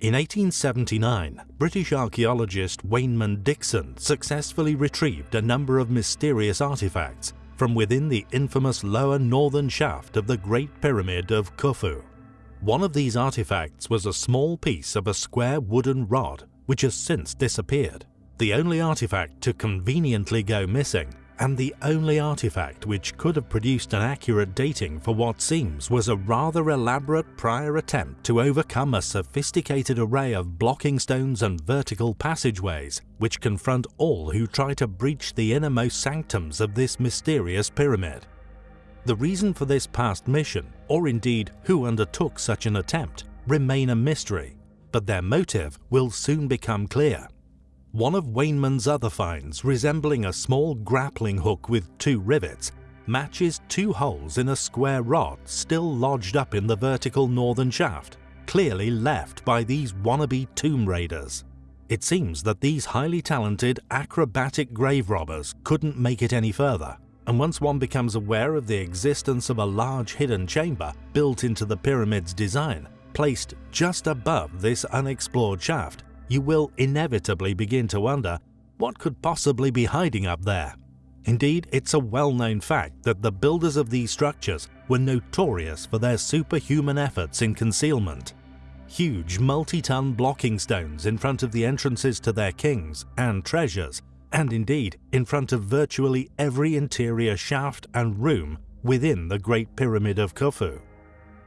In 1879, British archaeologist Waynman Dixon successfully retrieved a number of mysterious artifacts from within the infamous lower northern shaft of the Great Pyramid of Khufu. One of these artifacts was a small piece of a square wooden rod which has since disappeared, the only artifact to conveniently go missing and the only artifact which could have produced an accurate dating for what seems was a rather elaborate prior attempt to overcome a sophisticated array of blocking stones and vertical passageways which confront all who try to breach the innermost sanctums of this mysterious pyramid. The reason for this past mission, or indeed who undertook such an attempt, remain a mystery, but their motive will soon become clear. One of Waynman's other finds, resembling a small grappling hook with two rivets, matches two holes in a square rod still lodged up in the vertical northern shaft, clearly left by these wannabe tomb raiders. It seems that these highly talented, acrobatic grave robbers couldn't make it any further, and once one becomes aware of the existence of a large hidden chamber built into the pyramid's design, placed just above this unexplored shaft, you will inevitably begin to wonder what could possibly be hiding up there. Indeed, it's a well-known fact that the builders of these structures were notorious for their superhuman efforts in concealment. Huge multi-ton blocking stones in front of the entrances to their kings and treasures, and indeed in front of virtually every interior shaft and room within the Great Pyramid of Khufu.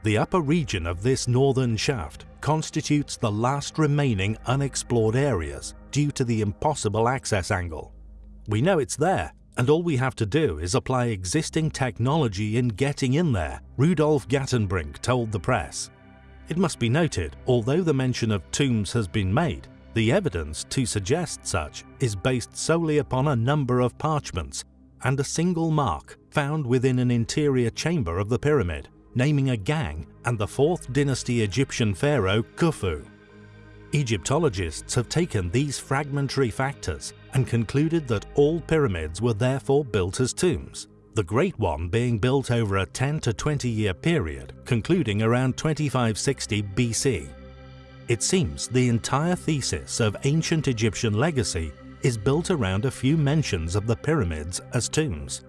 The upper region of this northern shaft constitutes the last remaining unexplored areas due to the impossible access angle. We know it's there, and all we have to do is apply existing technology in getting in there, Rudolf Gantenbrink told the press. It must be noted, although the mention of tombs has been made, the evidence to suggest such is based solely upon a number of parchments and a single mark found within an interior chamber of the pyramid naming a gang and the 4th dynasty Egyptian pharaoh Khufu. Egyptologists have taken these fragmentary factors and concluded that all pyramids were therefore built as tombs, the Great One being built over a 10 to 20 year period concluding around 2560 BC. It seems the entire thesis of ancient Egyptian legacy is built around a few mentions of the pyramids as tombs.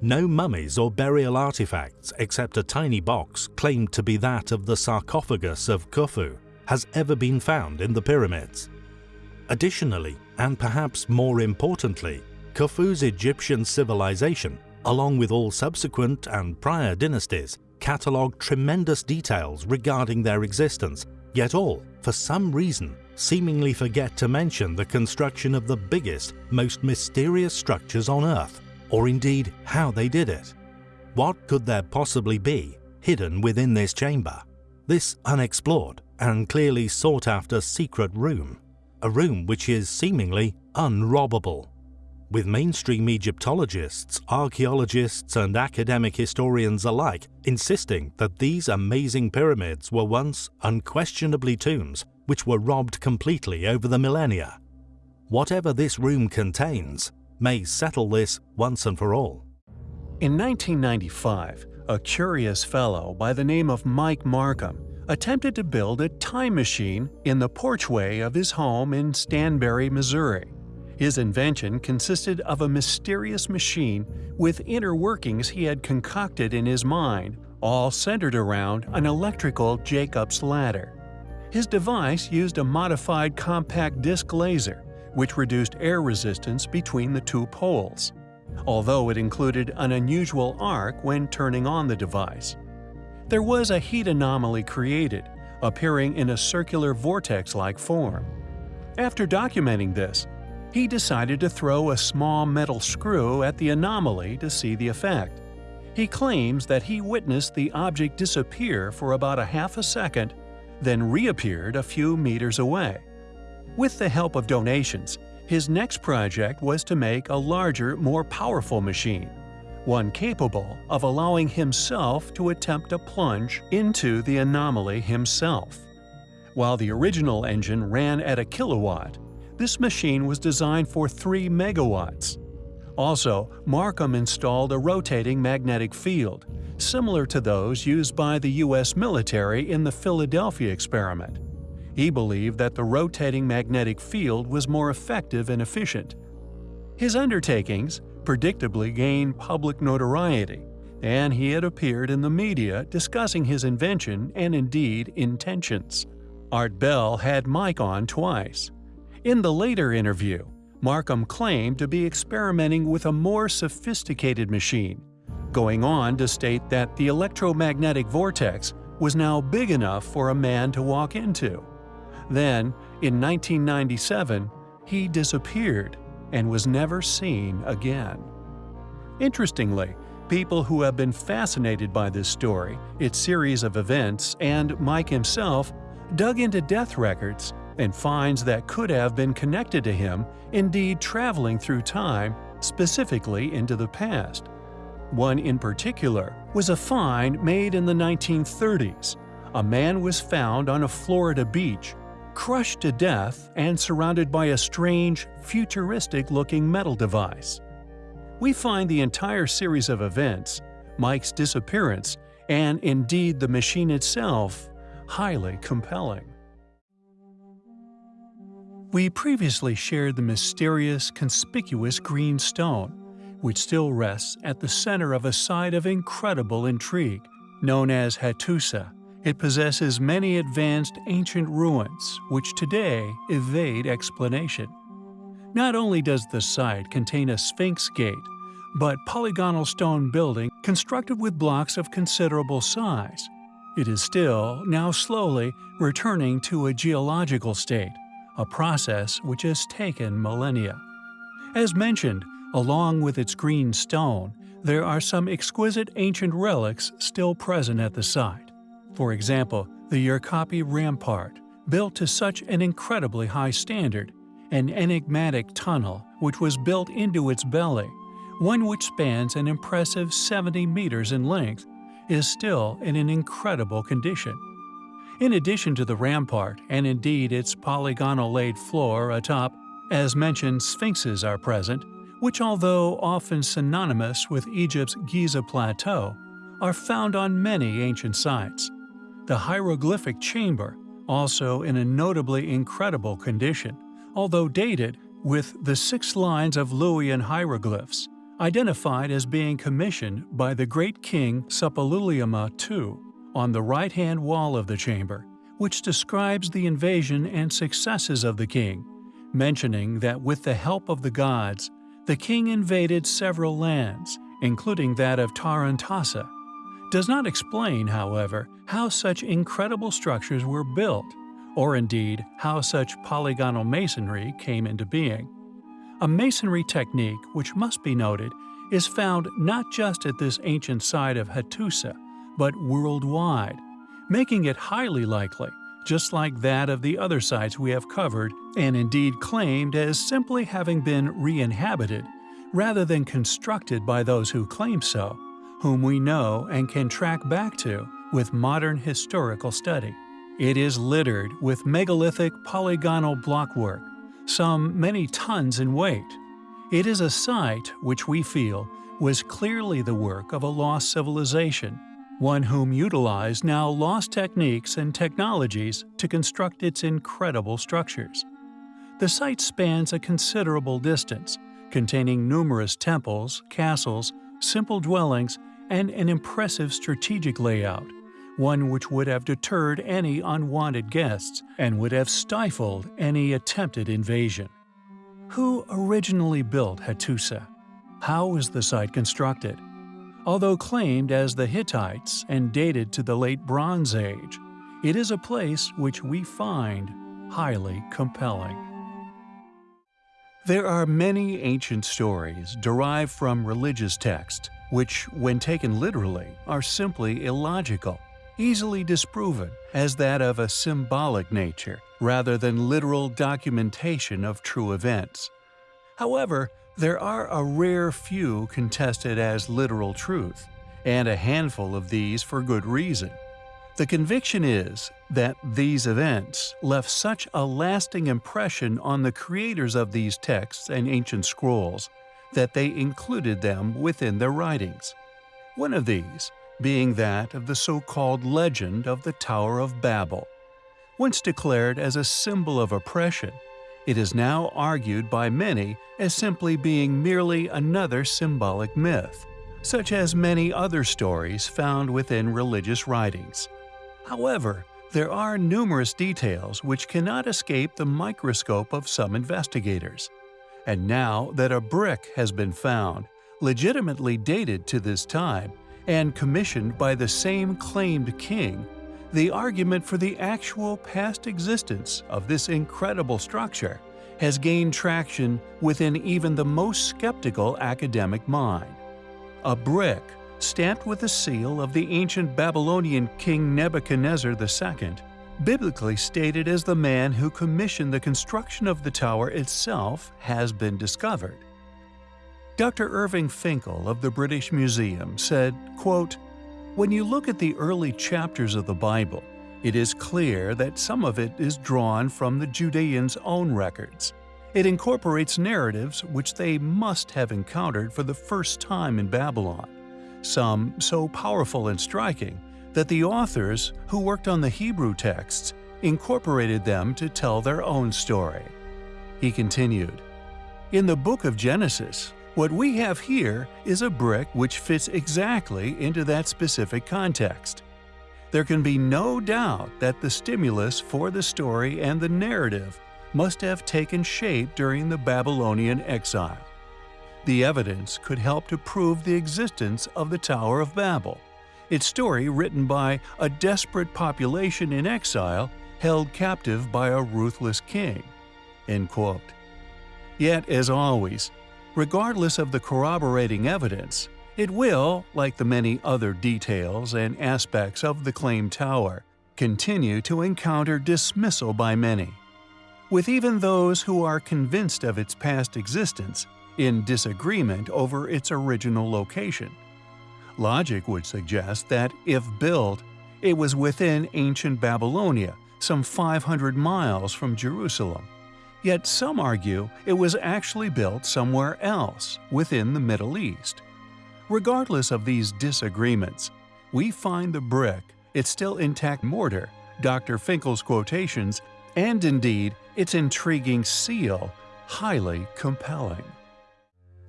No mummies or burial artifacts except a tiny box claimed to be that of the sarcophagus of Khufu has ever been found in the pyramids. Additionally, and perhaps more importantly, Khufu's Egyptian civilization, along with all subsequent and prior dynasties, catalogue tremendous details regarding their existence, yet all, for some reason, seemingly forget to mention the construction of the biggest, most mysterious structures on Earth or indeed how they did it. What could there possibly be hidden within this chamber? This unexplored and clearly sought after secret room, a room which is seemingly unrobbable. With mainstream Egyptologists, archaeologists and academic historians alike insisting that these amazing pyramids were once unquestionably tombs which were robbed completely over the millennia. Whatever this room contains, may settle this once and for all. In 1995, a curious fellow by the name of Mike Markham attempted to build a time machine in the porchway of his home in Stanberry, Missouri. His invention consisted of a mysterious machine with inner workings he had concocted in his mind, all centered around an electrical Jacob's ladder. His device used a modified compact disc laser which reduced air resistance between the two poles, although it included an unusual arc when turning on the device. There was a heat anomaly created, appearing in a circular vortex-like form. After documenting this, he decided to throw a small metal screw at the anomaly to see the effect. He claims that he witnessed the object disappear for about a half a second, then reappeared a few meters away. With the help of donations, his next project was to make a larger, more powerful machine, one capable of allowing himself to attempt a plunge into the anomaly himself. While the original engine ran at a kilowatt, this machine was designed for 3 megawatts. Also, Markham installed a rotating magnetic field, similar to those used by the U.S. military in the Philadelphia experiment. He believed that the rotating magnetic field was more effective and efficient. His undertakings predictably gained public notoriety, and he had appeared in the media discussing his invention and indeed intentions. Art Bell had Mike on twice. In the later interview, Markham claimed to be experimenting with a more sophisticated machine, going on to state that the electromagnetic vortex was now big enough for a man to walk into. Then, in 1997, he disappeared and was never seen again. Interestingly, people who have been fascinated by this story, its series of events, and Mike himself dug into death records and finds that could have been connected to him, indeed traveling through time, specifically into the past. One in particular was a find made in the 1930s. A man was found on a Florida beach, crushed to death and surrounded by a strange, futuristic-looking metal device. We find the entire series of events, Mike's disappearance, and indeed the machine itself, highly compelling. We previously shared the mysterious, conspicuous green stone, which still rests at the center of a site of incredible intrigue, known as Hattusa. It possesses many advanced ancient ruins, which today evade explanation. Not only does the site contain a Sphinx gate, but polygonal stone building constructed with blocks of considerable size. It is still, now slowly, returning to a geological state, a process which has taken millennia. As mentioned, along with its green stone, there are some exquisite ancient relics still present at the site. For example, the Yerkapi Rampart, built to such an incredibly high standard, an enigmatic tunnel which was built into its belly, one which spans an impressive 70 meters in length, is still in an incredible condition. In addition to the rampart and indeed its polygonal laid floor atop, as mentioned sphinxes are present, which although often synonymous with Egypt's Giza Plateau, are found on many ancient sites. The hieroglyphic chamber, also in a notably incredible condition, although dated, with the six lines of Luwian hieroglyphs, identified as being commissioned by the great king Suppiluliuma II on the right-hand wall of the chamber, which describes the invasion and successes of the king, mentioning that with the help of the gods, the king invaded several lands, including that of Tarhuntassa. Does not explain, however, how such incredible structures were built, or indeed how such polygonal masonry came into being. A masonry technique which must be noted is found not just at this ancient site of Hattusa, but worldwide, making it highly likely, just like that of the other sites we have covered and indeed claimed as simply having been re-inhabited, rather than constructed by those who claim so, whom we know and can track back to with modern historical study. It is littered with megalithic polygonal blockwork, some many tons in weight. It is a site which we feel was clearly the work of a lost civilization, one whom utilized now lost techniques and technologies to construct its incredible structures. The site spans a considerable distance, containing numerous temples, castles, simple dwellings, and an impressive strategic layout, one which would have deterred any unwanted guests and would have stifled any attempted invasion. Who originally built Hattusa? How was the site constructed? Although claimed as the Hittites and dated to the late Bronze Age, it is a place which we find highly compelling. There are many ancient stories derived from religious texts, which, when taken literally, are simply illogical easily disproven as that of a symbolic nature rather than literal documentation of true events. However, there are a rare few contested as literal truth, and a handful of these for good reason. The conviction is that these events left such a lasting impression on the creators of these texts and ancient scrolls that they included them within their writings. One of these being that of the so-called legend of the Tower of Babel. once declared as a symbol of oppression, it is now argued by many as simply being merely another symbolic myth, such as many other stories found within religious writings. However, there are numerous details which cannot escape the microscope of some investigators. And now that a brick has been found, legitimately dated to this time, and commissioned by the same claimed king, the argument for the actual past existence of this incredible structure has gained traction within even the most skeptical academic mind. A brick, stamped with the seal of the ancient Babylonian king Nebuchadnezzar II, biblically stated as the man who commissioned the construction of the tower itself, has been discovered. Dr. Irving Finkel of the British Museum said, quote, when you look at the early chapters of the Bible, it is clear that some of it is drawn from the Judeans' own records. It incorporates narratives which they must have encountered for the first time in Babylon, some so powerful and striking that the authors, who worked on the Hebrew texts, incorporated them to tell their own story. He continued, In the book of Genesis, what we have here is a brick which fits exactly into that specific context. There can be no doubt that the stimulus for the story and the narrative must have taken shape during the Babylonian exile. The evidence could help to prove the existence of the Tower of Babel, its story written by a desperate population in exile held captive by a ruthless king. Yet, as always, Regardless of the corroborating evidence, it will, like the many other details and aspects of the claimed tower, continue to encounter dismissal by many. With even those who are convinced of its past existence, in disagreement over its original location. Logic would suggest that, if built, it was within ancient Babylonia, some 500 miles from Jerusalem. Yet some argue it was actually built somewhere else within the Middle East. Regardless of these disagreements, we find the brick, its still intact mortar, Dr. Finkel's quotations, and indeed its intriguing seal highly compelling.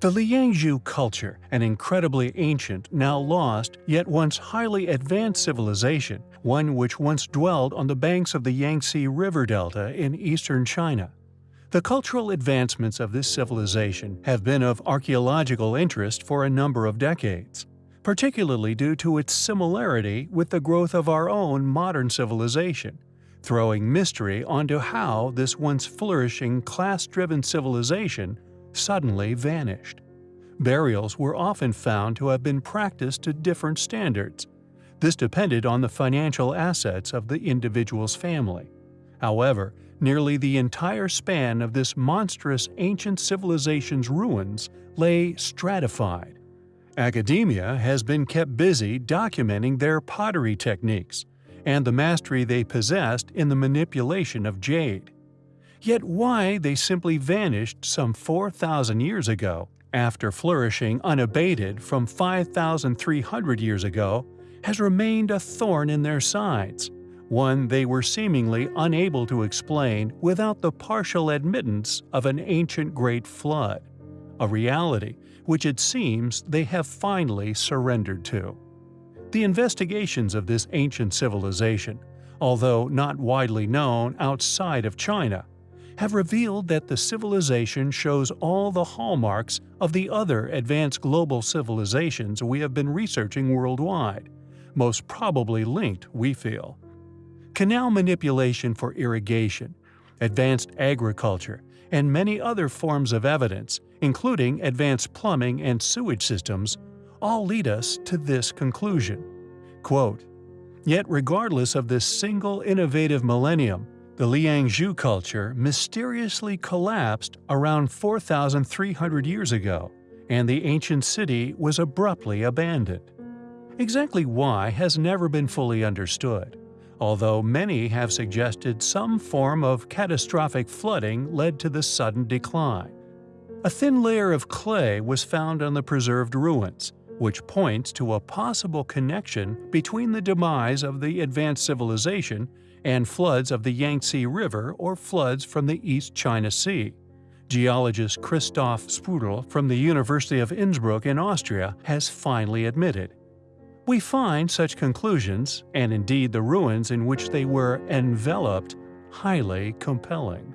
The Liangzhu culture, an incredibly ancient, now lost, yet once highly advanced civilization, one which once dwelled on the banks of the Yangtze River Delta in eastern China, the cultural advancements of this civilization have been of archaeological interest for a number of decades, particularly due to its similarity with the growth of our own modern civilization, throwing mystery onto how this once flourishing class-driven civilization suddenly vanished. Burials were often found to have been practiced to different standards. This depended on the financial assets of the individual's family. However, nearly the entire span of this monstrous ancient civilization's ruins lay stratified. Academia has been kept busy documenting their pottery techniques and the mastery they possessed in the manipulation of jade. Yet why they simply vanished some 4,000 years ago, after flourishing unabated from 5,300 years ago, has remained a thorn in their sides one they were seemingly unable to explain without the partial admittance of an ancient great flood, a reality which it seems they have finally surrendered to. The investigations of this ancient civilization, although not widely known outside of China, have revealed that the civilization shows all the hallmarks of the other advanced global civilizations we have been researching worldwide, most probably linked, we feel canal manipulation for irrigation, advanced agriculture, and many other forms of evidence, including advanced plumbing and sewage systems, all lead us to this conclusion. Quote, Yet regardless of this single innovative millennium, the Liangzhu culture mysteriously collapsed around 4,300 years ago, and the ancient city was abruptly abandoned. Exactly why has never been fully understood although many have suggested some form of catastrophic flooding led to the sudden decline. A thin layer of clay was found on the preserved ruins, which points to a possible connection between the demise of the advanced civilization and floods of the Yangtze River or floods from the East China Sea. Geologist Christoph Spötl from the University of Innsbruck in Austria has finally admitted. We find such conclusions, and indeed the ruins in which they were enveloped, highly compelling.